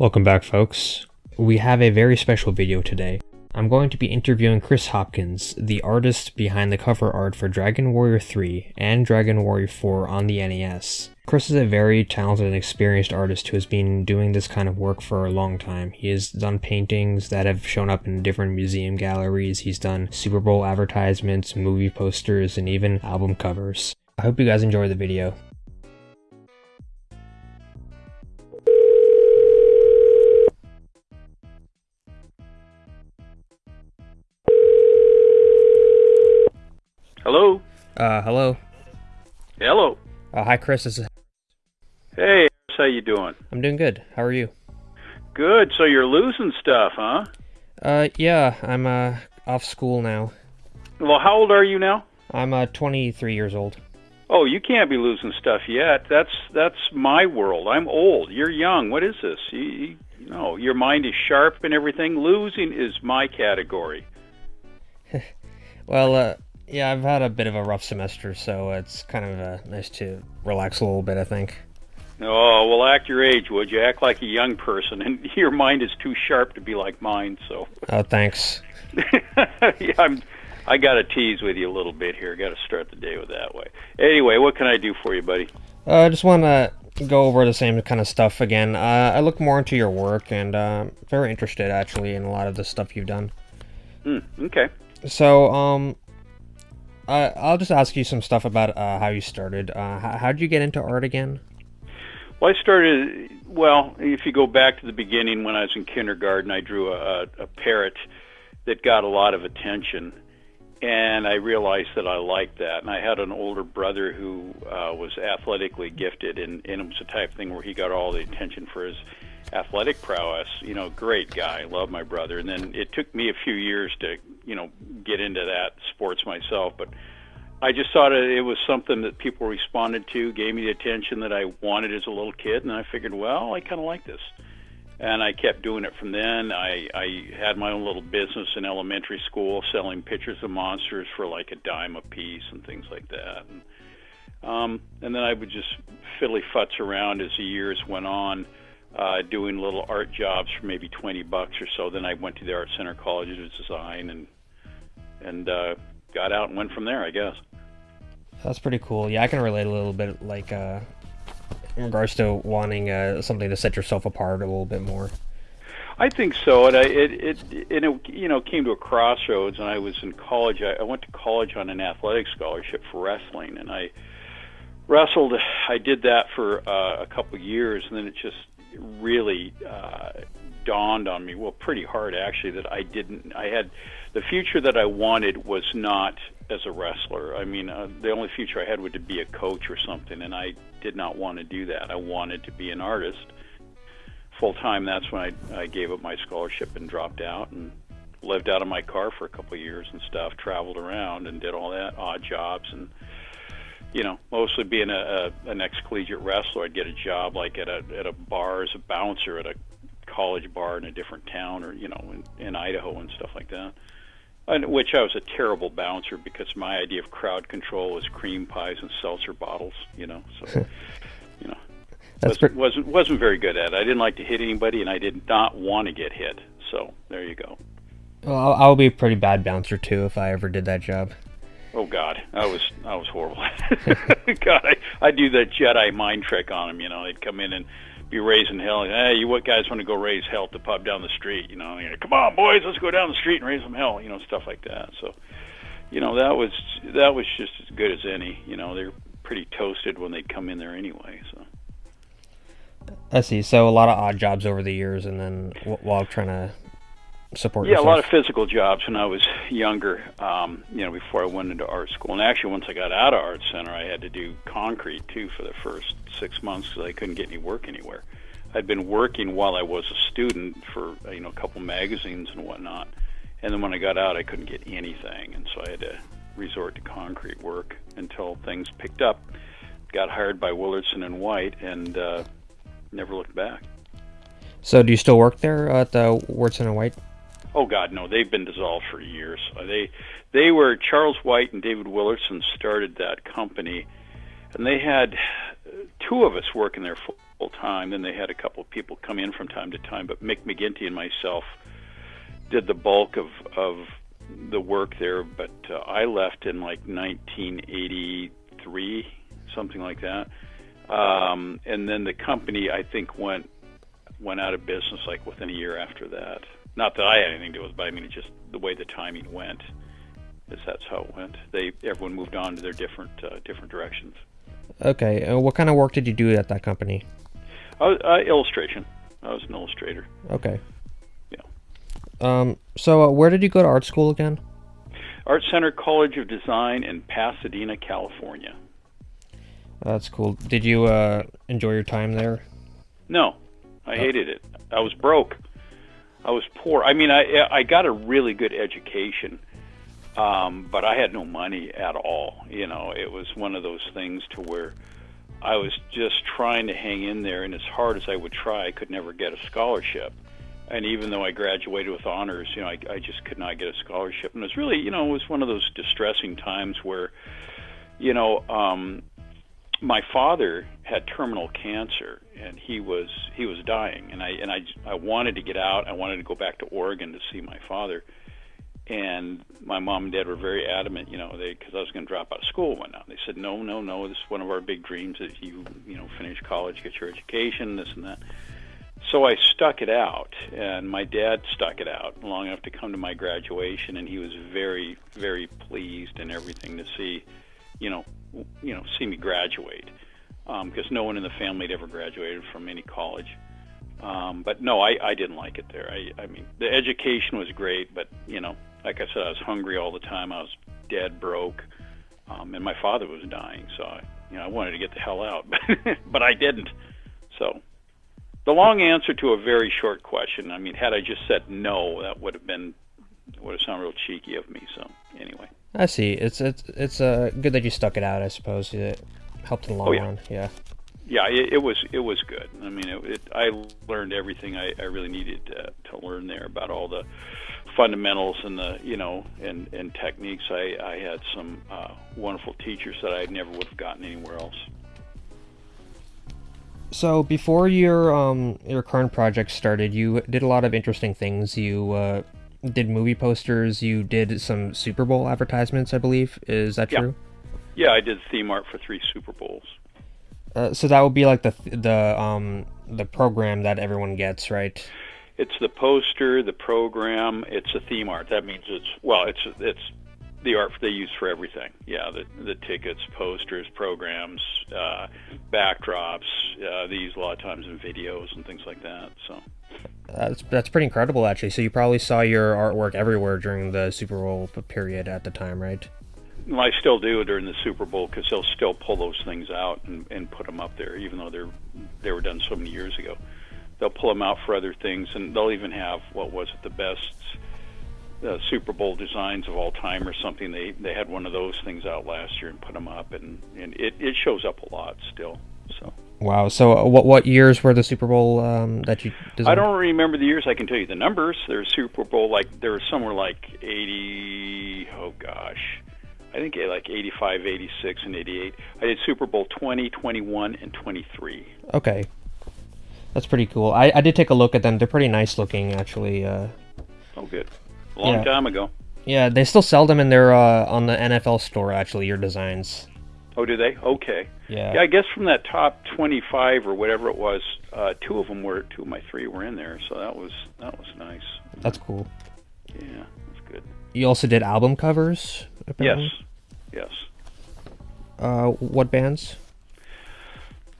Welcome back, folks. We have a very special video today. I'm going to be interviewing Chris Hopkins, the artist behind the cover art for Dragon Warrior 3 and Dragon Warrior 4 on the NES. Chris is a very talented and experienced artist who has been doing this kind of work for a long time. He has done paintings that have shown up in different museum galleries, he's done Super Bowl advertisements, movie posters, and even album covers. I hope you guys enjoy the video. Hello. Uh, hello. Hello. Uh, hi, Chris. This is Hey, how you doing? I'm doing good. How are you? Good. So you're losing stuff, huh? Uh, yeah, I'm uh off school now. Well, how old are you now? I'm uh 23 years old. Oh, you can't be losing stuff yet. That's that's my world. I'm old. You're young. What is this? You, you, you know, your mind is sharp and everything. Losing is my category. Well, uh, yeah, I've had a bit of a rough semester, so it's kind of uh, nice to relax a little bit. I think. Oh, well, act your age, would you? Act like a young person, and your mind is too sharp to be like mine. So, Oh, thanks. yeah, I'm. I got to tease with you a little bit here. Got to start the day with that way. Anyway, what can I do for you, buddy? Uh, I just want to go over the same kind of stuff again. Uh, I look more into your work and uh, very interested actually in a lot of the stuff you've done. Hmm. Okay. So, um, I I'll just ask you some stuff about uh, how you started. Uh, how how did you get into art again? Well, I started. Well, if you go back to the beginning when I was in kindergarten, I drew a, a parrot that got a lot of attention, and I realized that I liked that. And I had an older brother who uh, was athletically gifted, and, and it was the type of thing where he got all the attention for his athletic prowess. You know, great guy, love my brother. And then it took me a few years to, you know, get into that sports myself, but I just thought it was something that people responded to, gave me the attention that I wanted as a little kid, and I figured, well, I kind of like this. And I kept doing it from then. I, I had my own little business in elementary school, selling pictures of monsters for like a dime a piece and things like that. And, um, and then I would just fiddly futz around as the years went on, uh, doing little art jobs for maybe 20 bucks or so. Then I went to the Art Center College of Design and and uh, got out and went from there, I guess. That's pretty cool. Yeah, I can relate a little bit, like, uh, in regards to wanting uh, something to set yourself apart a little bit more. I think so, and I it it and it you know came to a crossroads, and I was in college. I, I went to college on an athletic scholarship for wrestling, and I wrestled. I did that for uh, a couple of years, and then it just really uh, dawned on me. Well, pretty hard actually that I didn't. I had the future that I wanted was not as a wrestler. I mean, uh, the only future I had would to be a coach or something, and I did not want to do that. I wanted to be an artist full time. That's when I, I gave up my scholarship and dropped out and lived out of my car for a couple of years and stuff. Traveled around and did all that odd jobs and you know, mostly being a, a an ex-collegiate wrestler, I'd get a job like at a at a bar as a bouncer at a college bar in a different town or you know in, in Idaho and stuff like that. And which I was a terrible bouncer because my idea of crowd control was cream pies and seltzer bottles, you know. So, you know, That's wasn't, pre- wasn't wasn't very good at it. I didn't like to hit anybody, and I did not want to get hit. So there you go. Well, I'll, I'll be a pretty bad bouncer too if I ever did that job. Oh God, I was I was horrible. God, I I do that Jedi mind trick on them. You know, they'd come in and be raising hell. Hey, you what guys want to go raise hell at the pub down the street? You know, know, come on, boys, let's go down the street and raise some hell. You know, stuff like that. So, you know, that was that was just as good as any. You know, they're pretty toasted when they'd come in there anyway. So. I see. So a lot of odd jobs over the years, and then while trying to support Yeah, a lot of physical jobs when I was younger. Um, you know, before I went into art school, and actually once I got out of art center, I had to do concrete too for the first six months because I couldn't get any work anywhere. I'd been working while I was a student for you know a couple magazines and whatnot, and then when I got out, I couldn't get anything, and so I had to resort to concrete work until things picked up. Got hired by Willardson and White, and uh, never looked back. So do you still work there at the Wurtson and White? Oh God, no! They've been dissolved for years. Uh, They, they were Charles White and David Willardson started that company, and they had two of us working there full time. Then they had a couple of people come in from time to time, but Mick McGinty and myself did the bulk of of the work there. But uh, I left in like 1983, something like that. Um, and then the company, I think, went went out of business like within a year after that. Not that I had anything to do with it, but I mean, it just the way the timing went. Is that's how it went. They everyone moved on to their different uh, different directions. Okay. Uh, what kind of work did you do at that company? Uh, uh, illustration. I was an illustrator. Okay. Yeah. Um. So, uh, where did you go to art school again? Art Center College of Design in Pasadena, California. That's cool. Did you uh, enjoy your time there? No, I hated it. I was broke. I was poor. I mean, I I got a really good education, um, but I had no money at all. You know, it was one of those things to where I was just trying to hang in there, and as hard as I would try, I could never get a scholarship. And even though I graduated with honors, you know, I, I just could not get a scholarship. And it was really, you know, it was one of those distressing times where, you know, um, my father had terminal cancer and he was he was dying and I and I I wanted to get out. I wanted to go back to Oregon to see my father. And my mom and dad were very adamant you know they because I was going to drop out of school one now they said no no no this is one of our big dreams that you you know finish college get your education this and that. So I stuck it out and my dad stuck it out long enough to come to my graduation and he was very very pleased and everything to see you know you know see me graduate because um, no one in the family had ever graduated from any college. Um, but no, I, I didn't like it there. I, I mean, the education was great, but you know, like I said, I was hungry all the time. I was dead broke, um, and my father was dying, so I, you know, I wanted to get the hell out, but I didn't. So, the long answer to a very short question. I mean, had I just said no, that would have been would have sounded real cheeky of me. So, anyway. I see. It's it's it's uh, good that you stuck it out. I suppose it helped in the long oh, yeah. run. Yeah. Yeah, it, it, was it was good. I mean, it, it, I learned everything I, I really needed to, to learn there about all the fundamentals and the you know and and techniques. I I had some uh, wonderful teachers that I never would have gotten anywhere else. So before your um your current project started, you did a lot of interesting things. You uh, did movie posters. You did some Super Bowl advertisements, I believe. Is that true? Yeah, yeah I did theme art for three Super Bowls. Uh, so that would be like the the um the program that everyone gets, right? It's the poster, the program. It's a theme art. That means it's well, it's it's the art they use for everything. Yeah, the the tickets, posters, programs, uh, backdrops. Uh, they use a lot of times in videos and things like that. So that's that's pretty incredible, actually. So you probably saw your artwork everywhere during the Super Bowl period at the time, right? Well, I still do during the Super Bowl because they'll still pull those things out and, and put them up there, even though they're they were done so many years ago. They'll pull them out for other things, and they'll even have what was it the best uh, Super Bowl designs of all time or something. They they had one of those things out last year and put them up, and and it it shows up a lot still. So. Wow. So uh, what what years were the Super Bowl um, that you designed? I don't remember the years. I can tell you the numbers. There's Super Bowl like there was somewhere like 80. Oh gosh. I think eh, like 85, 86, and 88. I did Super Bowl 20, 21, and 23. Okay. That's pretty cool. I, I did take a look at them. They're pretty nice looking, actually. Uh, oh, good. A long yeah. time ago. Yeah, they still sell them in their uh, on the NFL store. Actually, your designs. Oh, do they? Okay. Yeah. Yeah, I guess from that top 25 or whatever it was, uh, two of them were two of my three were in there, so that was that was nice. That's cool. Yeah, that's good. You also did album covers. Apparently? Yes. Yes. Uh, what bands?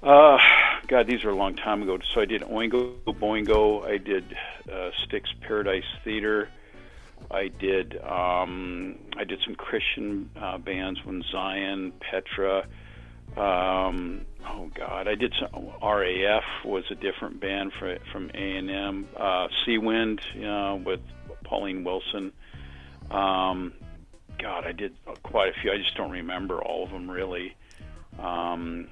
Uh, God, these are a long time ago. So I did Oingo Boingo. I did uh, Styx Paradise Theater. I did um, I did some Christian uh, bands when Zion, Petra. Um, oh God, I did some RAF was a different band for, from A and M. Uh, Seawind, you know, with Pauline Wilson. Um, God, I did quite a few. I just don't remember all of them really. Um,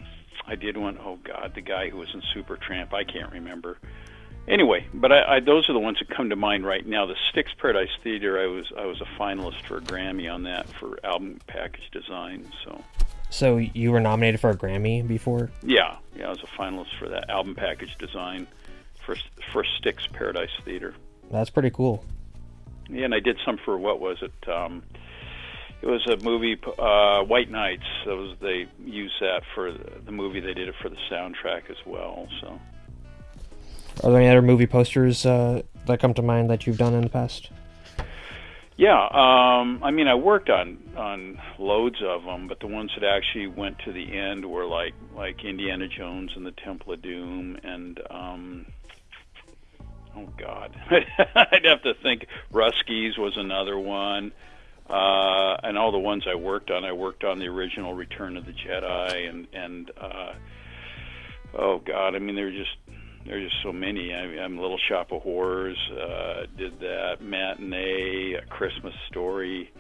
I did one. Oh God, the guy who was in Supertramp. I can't remember anyway, but I, I, those are the ones that come to mind right now. The Styx Paradise Theater, I was I was a finalist for a Grammy on that for album package design. So So you were nominated for a Grammy before? Yeah, yeah, I was a finalist for that album package design for for Styx Paradise Theater. That's pretty cool. Yeah, and I did some for what was it? Um, it was a movie, uh, White Nights. That was they used that for the movie. They did it for the soundtrack as well. So, are there any other movie posters uh, that come to mind that you've done in the past? Yeah, um, I mean, I worked on on loads of them, but the ones that actually went to the end were like like Indiana Jones and the Temple of Doom, and um, oh God, I'd have to think. Russkies was another one, uh, and all the ones I worked on. I worked on the original Return of the Jedi, and and uh, oh God, I mean, they're just there's just so many. I, I'm Little Shop of Horrors, uh, did that matinee, a Christmas Story.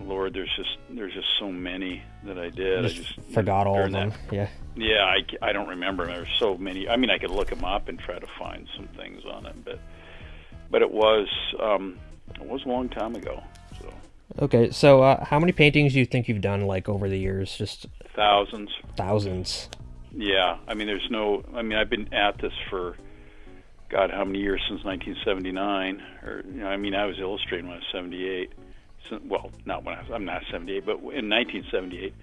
Lord, there's just there's just so many that I did. Just I just forgot all of them. That, yeah. Yeah, I, I don't remember. There's so many. I mean, I could look them up and try to find some things on it, but but it was um, it was a long time ago. So. Okay, so uh, how many paintings do you think you've done like over the years? Just thousands. Thousands. Yeah, I mean, there's no. I mean, I've been at this for, God, how many years since 1979? Or you know, I mean, I was illustrating when I was 78. So, well, not when I was. I'm not 78, but in 1978.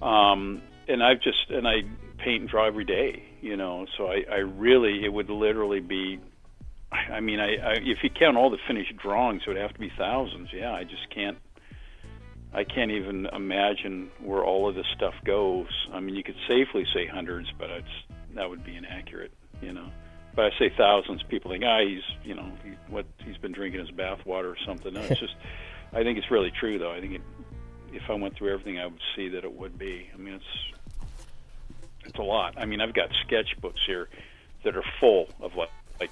Um, and I've just and I paint and draw every day. You know, so I, I really it would literally be. I mean, I, I if you count all the finished drawings, it would have to be thousands. Yeah, I just can't I can't even imagine where all of this stuff goes. I mean, you could safely say hundreds, but it's that would be inaccurate, you know. But I say thousands. People think, ah, he's, you know, he, what he's been drinking his bathwater or something. No, it's just, I think it's really true, though. I think it, if I went through everything, I would see that it would be. I mean, it's, it's a lot. I mean, I've got sketchbooks here that are full of what, like,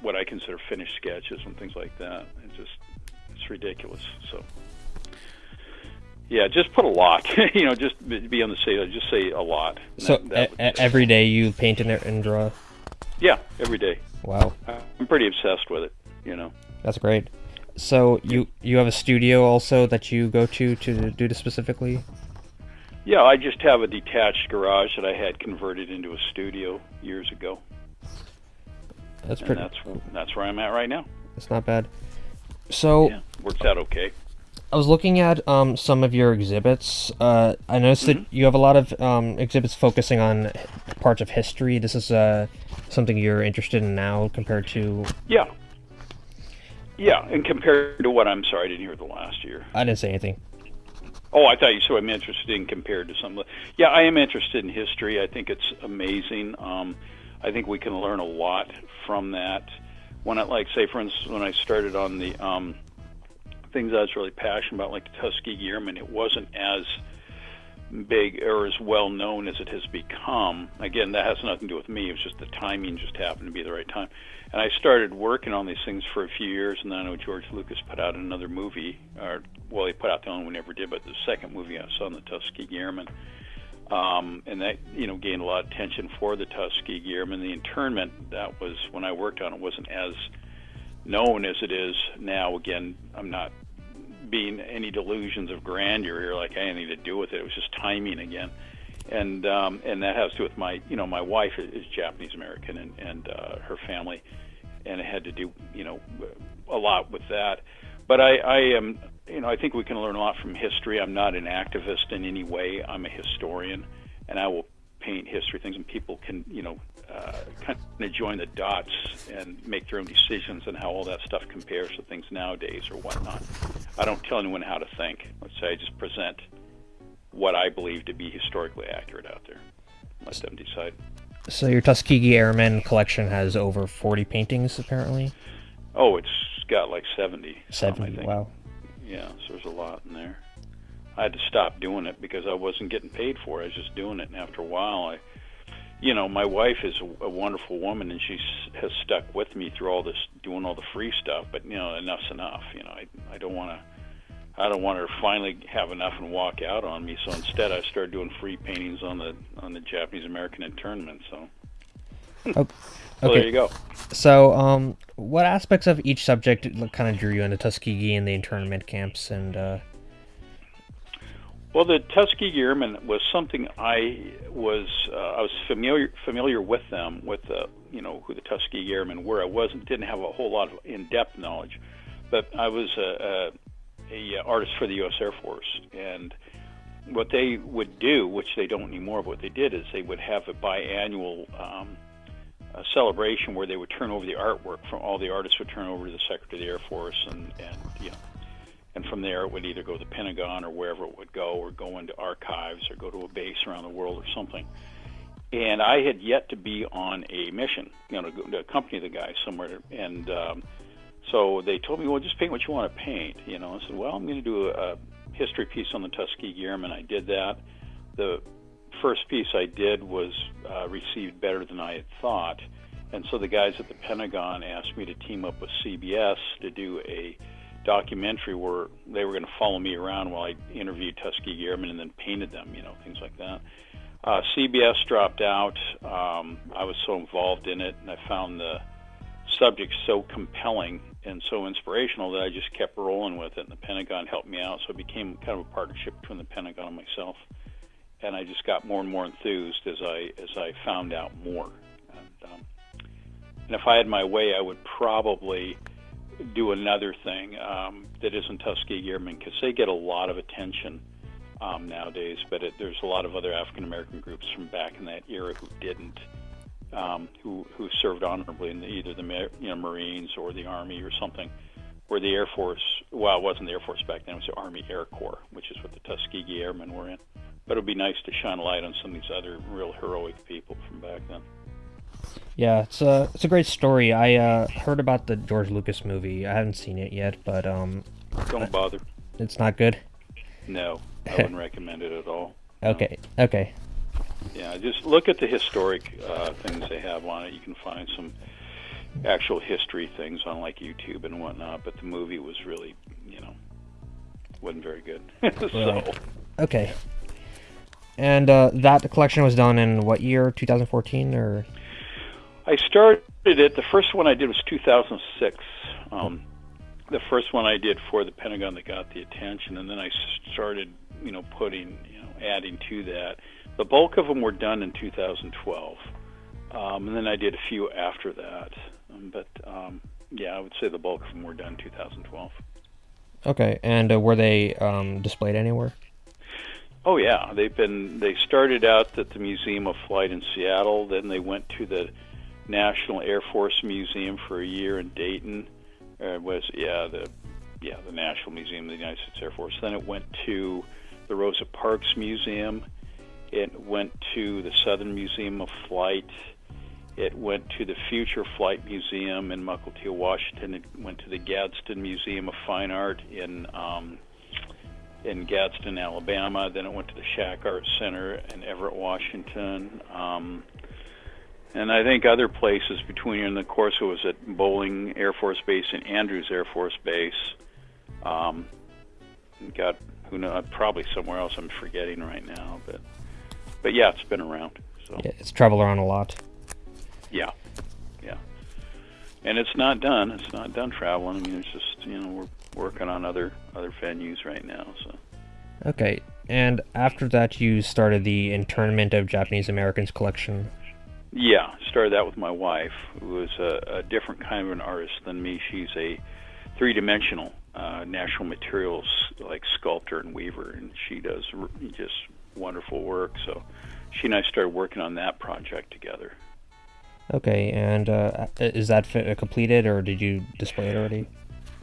what I consider finished sketches and things like that. It's just, it's ridiculous. So. Yeah, just put a lot. you know, just be on the safe. Just say a lot. So that, that every day you paint in there and draw. Yeah, every day. Wow. I'm pretty obsessed with it. You know. That's great. So you you have a studio also that you go to to do this specifically. Yeah, I just have a detached garage that I had converted into a studio years ago. That's pretty. And that's that's where I'm at right now. It's not bad. So yeah, works out okay. I was looking at um, some of your exhibits. Uh, I noticed mm-hmm. that you have a lot of um, exhibits focusing on parts of history. This is uh, something you're interested in now compared to. Yeah. Yeah, and compared to what? I'm sorry, I didn't hear the last year. I didn't say anything. Oh, I thought you said I'm interested in compared to some. Yeah, I am interested in history. I think it's amazing. Um, I think we can learn a lot from that. When I like, say, for instance, when I started on the um, things I was really passionate about, like the Tuskegee Airmen, it wasn't as big or as well known as it has become. Again, that has nothing to do with me. It was just the timing just happened to be the right time. And I started working on these things for a few years, and then I know George Lucas put out another movie, or well, he put out the only one we never did, but the second movie I saw on the Tuskegee Airmen. Um, and that you know gained a lot of attention for the Tuskegee Airmen. The internment that was when I worked on it wasn't as known as it is now. Again, I'm not being any delusions of grandeur here, like I had anything to do with it. It was just timing again, and um, and that has to do with my, you know, my wife is Japanese American and and uh, her family, and it had to do, you know, a lot with that. But I, I am, you know, I think we can learn a lot from history. I'm not an activist in any way. I'm a historian, and I will paint history things, and people can, you know, uh, kind of join the dots and make their own decisions on how all that stuff compares to things nowadays or whatnot. I don't tell anyone how to think. Let's say I just present what I believe to be historically accurate out there. Let them decide. So your Tuskegee Airmen collection has over 40 paintings, apparently. Oh, it's got like 70. 70. Wow. Yeah, so there's a lot in there. I had to stop doing it because I wasn't getting paid for it. I was just doing it, and after a while, I you know, my wife is a, a wonderful woman, and she has stuck with me through all this, doing all the free stuff. But you know, enough's enough. You know, I I don't want to. I don't want her to finally have enough and walk out on me. So instead, I started doing free paintings on the on the Japanese American internment. So. Okay. so there you go. So, um, what aspects of each subject kind of drew you into Tuskegee and the internment camps and? Uh... Well, the Tuskegee Airmen was something I was uh, I was familiar familiar with them with the you know who the Tuskegee Airmen were. I wasn't didn't have a whole lot of in-depth knowledge, but I was a, a, a artist for the U.S. Air Force, and what they would do, which they don't anymore, but what they did is they would have a biannual um, a celebration where they would turn over the artwork from all the artists would turn over to the Secretary of the Air Force, and and you know and from there it would either go to the Pentagon or wherever it would go, or go into archives, or go to a base around the world or something. And I had yet to be on a mission, you know, to, to accompany the guy somewhere. And um, so they told me, well, just paint what you want to paint. You know, I said, well, I'm going to do a, history piece on the Tuskegee Airmen. I did that. The first piece I did was uh, received better than I had thought. And so the guys at the Pentagon asked me to team up with CBS to do a documentary where they were going to follow me around while I interviewed Tuskegee Airmen and then painted them, you know, things like that. Uh, CBS dropped out. Um, I was so involved in it, and I found the subject so compelling and so inspirational that I just kept rolling with it. And the Pentagon helped me out, so it became kind of a partnership between the Pentagon and myself. And I just got more and more enthused as I as I found out more. And, um, and if I had my way, I would probably do another thing um, that isn't Tuskegee Airmen because they get a lot of attention um, nowadays. But it, there's a lot of other African American groups from back in that era who didn't, um, who who served honorably in the, either the you know, Marines or the Army or something. Where the Air Force, well, it wasn't the Air Force back then; it was the Army Air Corps, which is what the Tuskegee Airmen were in. But it would be nice to shine a light on some of these other real heroic people from back then. Yeah, it's a it's a great story. I uh, heard about the George Lucas movie. I haven't seen it yet, but um, don't bother. It's not good. No, I wouldn't recommend it at all. Okay. No. Okay. Yeah, just look at the historic uh, things they have on it. You can find some actual history things on like YouTube and whatnot, but the movie was really, you know, wasn't very good. so. Okay. And uh, that collection was done in what year? 2014 or? I started it. The first one I did was 2006. Um, the first one I did for the Pentagon that got the attention, and then I started, you know, putting, you know, adding to that. The bulk of them were done in 2012, um, and then I did a few after that. Um, but um, yeah, I would say the bulk of them were done 2012. Okay, and uh, were they um, displayed anywhere? Oh yeah, they've been. They started out at the Museum of Flight in Seattle. Then they went to the National Air Force Museum for a year in Dayton. Uh, was yeah the yeah the National Museum of the United States Air Force. Then it went to the Rosa Parks Museum. It went to the Southern Museum of Flight. It went to the Future Flight Museum in Mukilteo, Washington. It went to the Gadsden Museum of Fine Art in um, in Gadsden, Alabama. Then it went to the Schack Art Center in Everett, Washington. Um, and I think other places between, and of course, it was at Bolling Air Force Base and Andrews Air Force Base. Um, got who knows, probably somewhere else I'm forgetting right now, but but yeah, it's been around. So yeah, it's traveled around a lot. Yeah, yeah, and it's not done. It's not done traveling. I mean, it's just you know we're working on other other venues right now. So okay, and after that, you started the internment of Japanese Americans collection. Yeah, started that with my wife, who is a, a different kind of an artist than me. She's a three-dimensional uh, natural materials like sculptor and weaver, and she does just wonderful work. So she and I started working on that project together. Okay, and uh, is that completed, or did you display it already?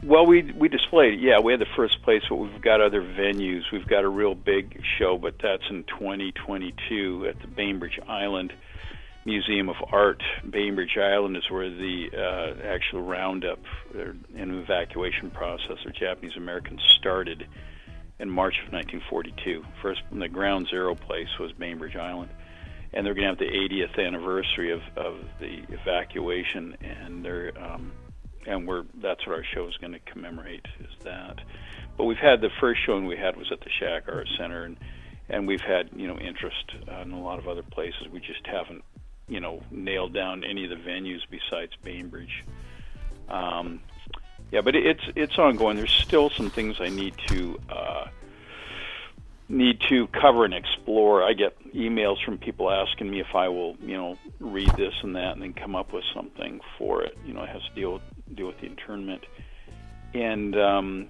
Well, we we displayed it. Yeah, we had the first place, but we've got other venues. We've got a real big show, but that's in 2022 at the Bainbridge Island Museum of Art, Bainbridge Island, is where the uh, actual roundup and evacuation process of Japanese Americans started in March of 1942. First, the ground zero place was Bainbridge Island, and they're going to have the 80th anniversary of, of the evacuation, and they're um, and we're that's what our show is going to commemorate is that. But we've had the first showing we had was at the Schack Art Center, and and we've had you know interest uh, in a lot of other places. We just haven't you know nailed down any of the venues besides Bainbridge. Um, yeah, but it's it's ongoing. There's still some things I need to uh, need to cover and explore. I get emails from people asking me if I will, you know, read this and that, and then come up with something for it. You know, it has to deal with, deal with the internment, and um,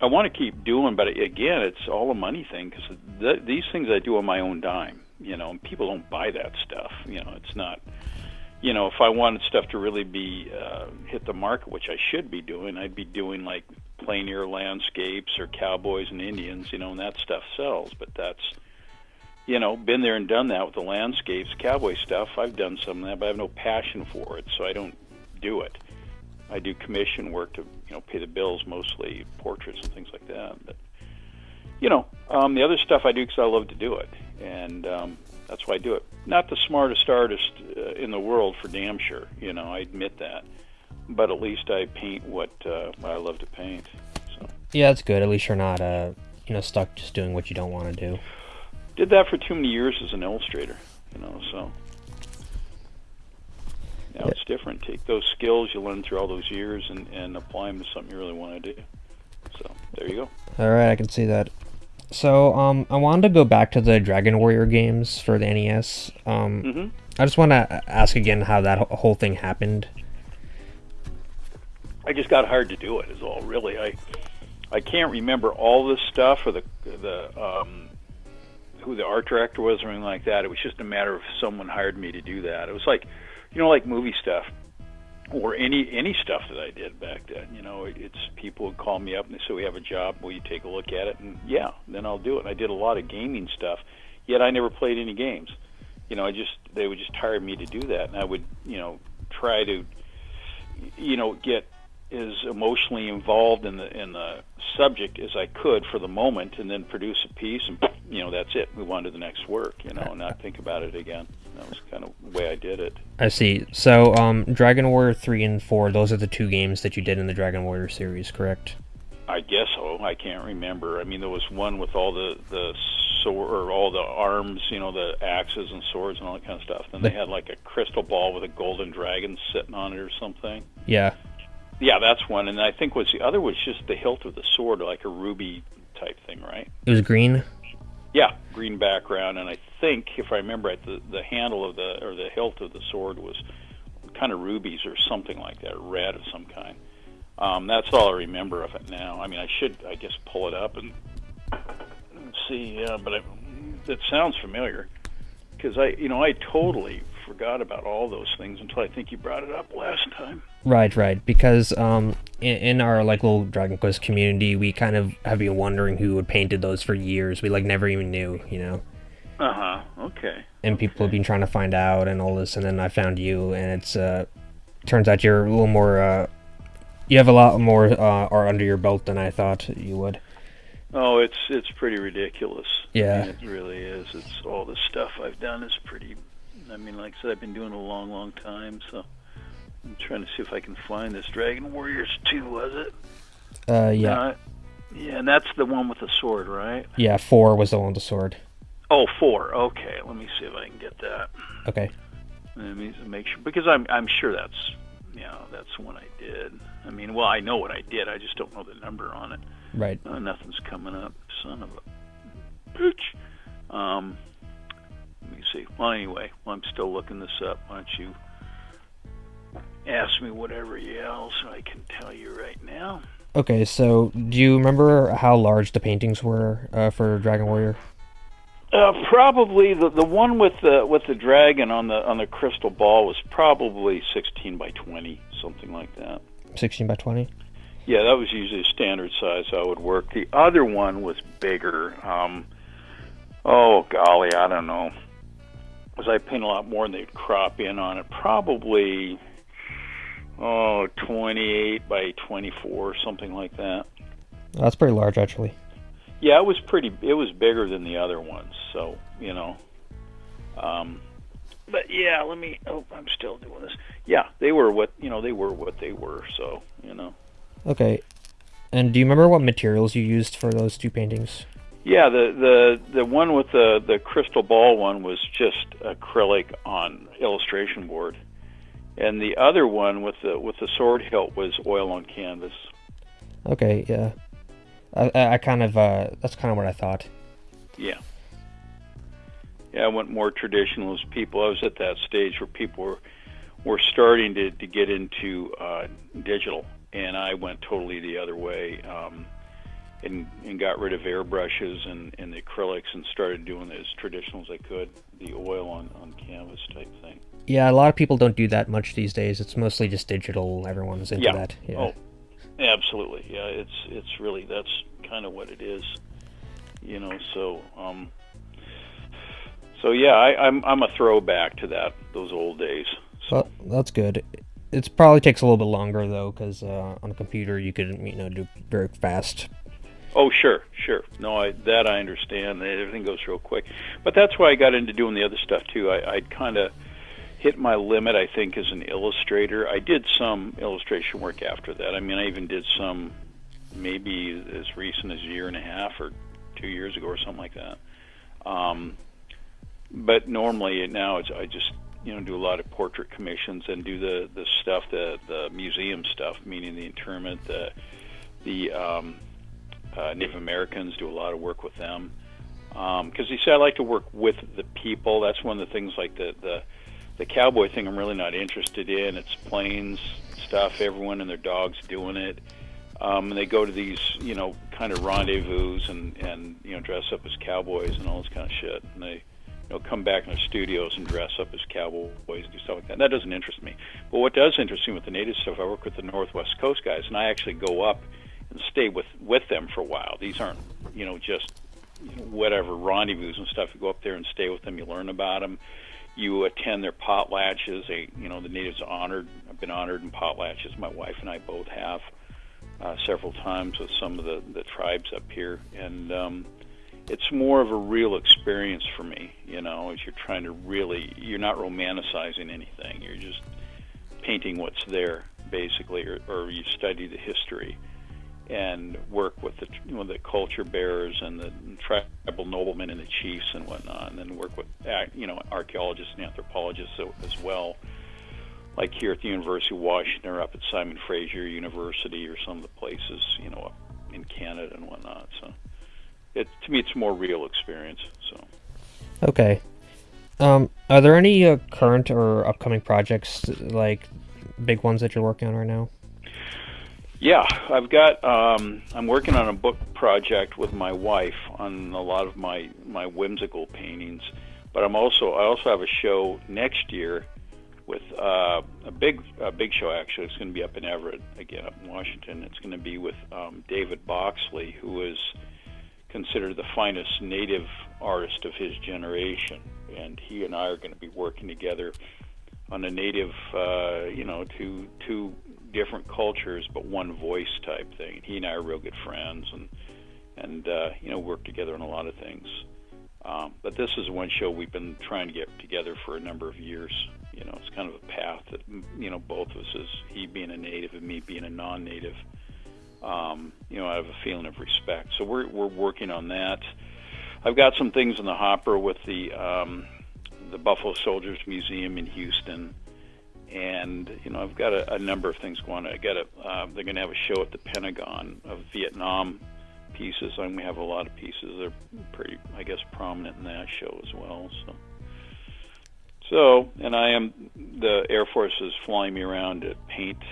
I want to keep doing. But again, it's all a money thing because th- these things I do on my own dime. You know, people don't buy that stuff. You know, it's not. You know, if I wanted stuff to really be uh, hit the market, which I should be doing, I'd be doing like plein air landscapes or cowboys and Indians, you know, and that stuff sells. But that's, you know, been there and done that with the landscapes, cowboy stuff. I've done some of that, but I have no passion for it, so I don't do it. I do commission work to, you know, pay the bills, mostly portraits and things like that. But, you know, um, the other stuff I do because I love to do it, and um, that's why I do it. Not the smartest artist uh, in the world, for damn sure. You know, I admit that but at least I paint what uh, I love to paint. So. Yeah, that's good. At least you're not, uh, you know, stuck just doing what you don't want to do. Did that for too many years as an illustrator, you know. So now yeah. it's different. Take those skills you learned through all those years and, and apply them to something you really want to do. So there you go. All right, I can see that. So um, I wanted to go back to the Dragon Warrior games for the NES. Um, mm-hmm. I just want to ask again how that whole thing happened. I just got hired to do it. Is all really. I I can't remember all this stuff or the the um, who the art director was or anything like that. It was just a matter of someone hired me to do that. It was like, you know, like movie stuff or any any stuff that I did back then. You know, it's people would call me up and they say, "We have a job. Will you take a look at it?" And yeah, then I'll do it. And I did a lot of gaming stuff, yet I never played any games. You know, I just they would just hire me to do that, and I would you know try to you know get as emotionally involved in the in the subject as I could for the moment, and then produce a piece, and you know that's it. Move on to the next work, you know, and not think about it again. That was kind of the way I did it. I see. So, um, Dragon Warrior three and four, those are the two games that you did in the Dragon Warrior series, correct? I guess so. I can't remember. I mean, there was one with all the the sword or all the arms, you know, the axes and swords and all that kind of stuff. Then they had like a crystal ball with a golden dragon sitting on it or something. Yeah. Yeah, that's one, and I think was the other was just the hilt of the sword, like a ruby type thing, right? It was green. Yeah, green background, and I think if I remember right, the the handle of the or the hilt of the sword was kind of rubies or something like that, red of some kind. Um, that's all I remember of it now. I mean, I should, I guess, pull it up and see. Yeah, but I, it sounds familiar because I, you know, I totally forgot about all those things until I think you brought it up last time. Right, right. Because um, in, in, our like little Dragon Quest community, we kind of have been wondering who had painted those for years. We like never even knew, you know. Uh huh. Okay. And people okay. have been trying to find out and all this, and then I found you, and it's uh, turns out you're a little more. Uh, you have a lot more uh, art under your belt than I thought you would. Oh, it's it's pretty ridiculous. Yeah, I mean, it really is. It's all the stuff I've done is pretty I mean, like I said, I've been doing it a long, long time, so I'm trying to see if I can find this Dragon Warriors 2, was it? Uh, yeah. Uh, yeah, and that's the one with the sword, right? Yeah, 4 was the one with the sword. Oh, four. Okay, let me see if I can get that. Okay. Let me make sure because I'm I'm sure that's you know that's one I did. I mean, well, I know what I did. I just don't know the number on it. Right. Uh, nothing's coming up. Son of a bitch. Um, me see. Well, anyway, I'm still looking this up. Why don't you ask me whatever else I can tell you right now? Okay, so do you remember how large the paintings were uh, for Dragon Warrior? Uh, probably the the one with the with the dragon on the on the crystal ball was probably 16 by 20, something like that. 16 by 20. Yeah, that was usually a standard size I would work. The other one was bigger. Um, oh golly, I don't know as I paint a lot more and they'd crop in on it. Probably oh 28 by 24, something like that. That's pretty large, actually. Yeah, it was pretty. It was bigger than the other ones, so you know. Um, but yeah, let me. Oh, I'm still doing this. Yeah, they were what you know. They were what they were. So you know. Okay, and do you remember what materials you used for those two paintings? Yeah, the the the one with the the crystal ball one was just acrylic on illustration board, and the other one with the with the sword hilt was oil on canvas. Okay, yeah, I I kind of uh that's kind of what I thought. Yeah. Yeah, I went more traditional as people. I was at that stage where people were were starting to, to get into uh, digital, and I went totally the other way. Um, and, and got rid of airbrushes and, and the acrylics and started doing as traditional as I could, the oil on, on canvas type thing. Yeah, a lot of people don't do that much these days. It's mostly just digital. Everyone's into yeah. that. Yeah. Oh, absolutely. Yeah, it's it's really that's kind of what it is. You know, so um, so yeah, I, I'm I'm a throwback to that those old days. So. Well, that's good. It probably takes a little bit longer though, because uh, on a computer you could you know do very fast Oh, sure, sure. No, I, that I understand. Everything goes real quick, but that's why I got into doing the other stuff too. I, I kind of hit my limit, I think, as an illustrator. I did some illustration work after that. I mean, I even did some, maybe as recent as a year and a half or two years ago or something like that. Um, but normally now it's I just you know do a lot of portrait commissions and do the the stuff the the museum stuff, meaning the interment, the the um, uh, Native Americans, do a lot of work with them. Because um, you see, I like to work with the people. That's one of the things like the, the the cowboy thing. I'm really not interested in. It's plains stuff. Everyone and their dogs doing it. Um, and they go to these, you know, kind of rendezvous and and you know dress up as cowboys and all this kind of shit. And they, you know, come back in their studios and dress up as cowboys and do stuff like that. And that doesn't interest me. But what does interest me with the native stuff, I work with the Northwest Coast guys, and I actually go up stay with with them for a while. These aren't you know just you know, whatever rendezvous and stuff. You go up there and stay with them. You learn about them. You attend their potlatches. They you know the natives honored. I've been honored in potlatches. My wife and I both have uh, several times with some of the the tribes up here, and um, it's more of a real experience for me. You know, as you're trying to really, you're not romanticizing anything. You're just painting what's there, basically, or, or you study the history and work with the you know, the culture bearers and the tribal noblemen and the chiefs and whatnot, and then work with you know archaeologists and anthropologists as well, like here at the University of Washington or up at Simon Fraser University or some of the places you know in Canada and whatnot. So, it to me it's more real experience. So, okay. Um, are there any uh, current or upcoming projects like big ones that you're working on right now? Yeah, I've got. Um, I'm working on a book project with my wife on a lot of my my whimsical paintings, but I'm also I also have a show next year with uh, a big a big show. Actually, it's going to be up in Everett again, up in Washington. It's going to be with um, David Boxley, who is considered the finest native artist of his generation, and he and I are going to be working together on a native, uh, you know, two two different cultures but one voice type thing. He and I are real good friends and and uh, you know work together on a lot of things. Um, but this is one show we've been trying to get together for a number of years. You know, it's kind of a path that you know both of us, as he being a native and me being a non-native, um, you know, I have a feeling of respect. So we're we're working on that. I've got some things in the hopper with the um, the Buffalo Soldiers Museum in Houston and you know I've got a, a number of things going on. I got a uh, they're going to have a show at the Pentagon of Vietnam pieces, and we have a lot of pieces. They're pretty, I guess, prominent in that show as well. So, so and I am the Air Force is flying me around to paint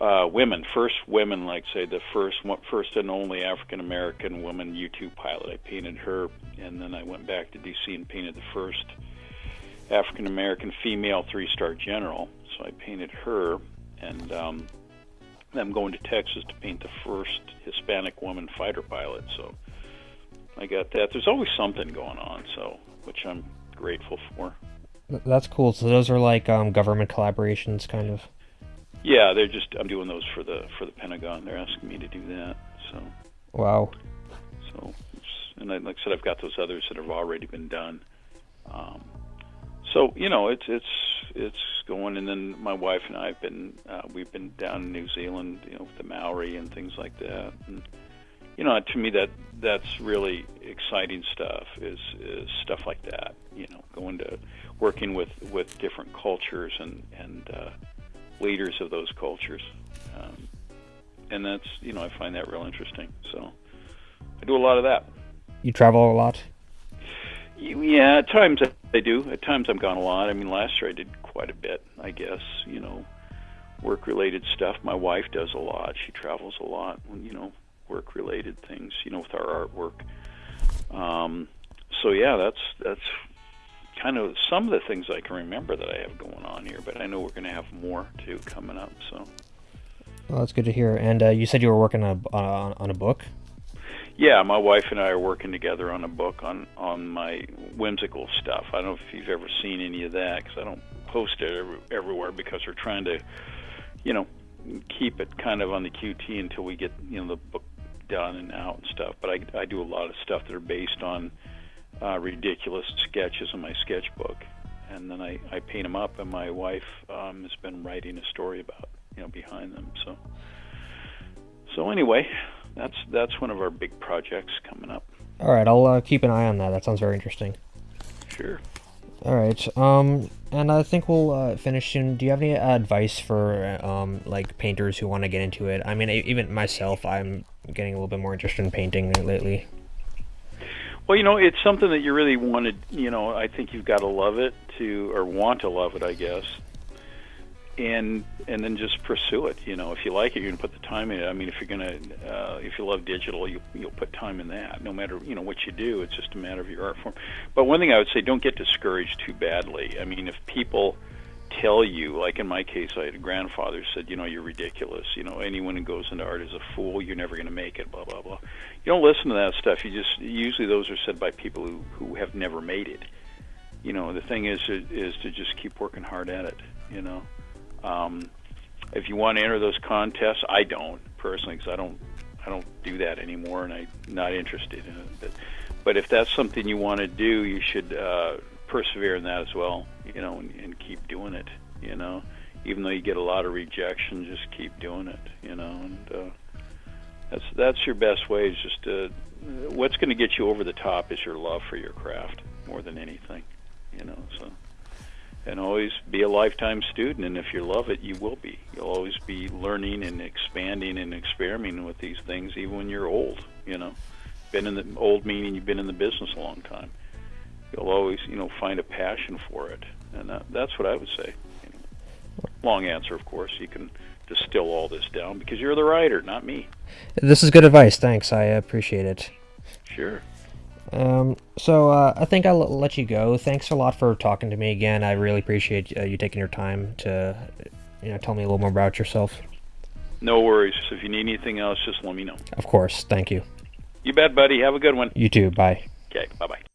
uh, women, first women, like say the first first and only African American woman U-2 pilot. I painted her, and then I went back to DC and painted the first African American female three star general. So I painted her, and um, I'm going to Texas to paint the first Hispanic woman fighter pilot. So I got that. There's always something going on, so which I'm grateful for. That's cool. So those are like um, government collaborations, kind of. Yeah, they're just I'm doing those for the for the Pentagon. They're asking me to do that. So. Wow. So, and I, like I said, I've got those others that have already been done. Um, so you know it's it's it's going. And then my wife and I have been uh, we've been down in New Zealand you know with the Maori and things like that. And you know to me that that's really exciting stuff is is stuff like that you know going to working with with different cultures and and uh, leaders of those cultures. Um, and that's you know I find that real interesting. So I do a lot of that. You travel a lot? Yeah, at times I do. At times I'm gone a lot. I mean, last year I did quite a bit. I guess you know, work-related stuff. My wife does a lot. She travels a lot. You know, work-related things. You know, with our artwork. Um, so yeah, that's that's kind of some of the things I can remember that I have going on here. But I know we're going to have more too coming up. So. Well, that's good to hear. And uh, you said you were working on a, on, on a book. Yeah, my wife and I are working together on a book on on my whimsical stuff. I don't know if you've ever seen any of that because I don't post it every, everywhere because we're trying to, you know, keep it kind of on the QT until we get you know the book done and out and stuff. But I I do a lot of stuff that are based on uh, ridiculous sketches in my sketchbook, and then I I paint them up. And my wife um, has been writing a story about you know behind them. So so anyway, that's that's one of our big projects coming up. All right, I'll uh, keep an eye on that. That sounds very interesting. Sure. All right. Um, and I think we'll uh, finish soon. Do you have any advice for um, like painters who want to get into it? I mean, even myself, I'm getting a little bit more interested in painting lately. Well, you know, it's something that you really wanted. You know, I think you've got to love it to, or want to love it, I guess, and and then just pursue it. You know, if you like it, you're gonna put the time in it. I mean, if you're gonna, uh, if you love digital, you you'll put time in that. No matter you know what you do, it's just a matter of your art form. But one thing I would say, don't get discouraged too badly. I mean, if people tell you, like in my case, I had a grandfather said, you know, you're ridiculous. You know, anyone who goes into art is a fool. You're never going to make it. Blah blah blah. You don't listen to that stuff. You just usually those are said by people who who have never made it. You know, the thing is is to just keep working hard at it. You know. Um, if you want to enter those contests, I don't personally because I don't I don't do that anymore, and I'm not interested in it. But, but if that's something you want to do, you should uh, persevere in that as well. You know, and, and keep doing it. You know, even though you get a lot of rejection, just keep doing it. You know, and uh, that's that's your best way. Is just to, what's going to get you over the top is your love for your craft more than anything. You know, and always be a lifetime student. And if you love it, you will be. You'll always be learning and expanding and experimenting with these things, even when you're old. You know, been in the old meaning you've been in the business a long time. You'll always, you know, find a passion for it, and that, that's what I would say. Long answer, of course. You can distill all this down because you're the writer, not me. This is good advice. Thanks. I appreciate it. Sure. Um, so uh, I think I'll let you go. Thanks a lot for talking to me again. I really appreciate uh, you taking your time to, you know, tell me a little more about yourself. No worries. If you need anything else, just let me know. Of course. Thank you. You bet, buddy. Have a good one. You too. Bye. Okay. Bye bye.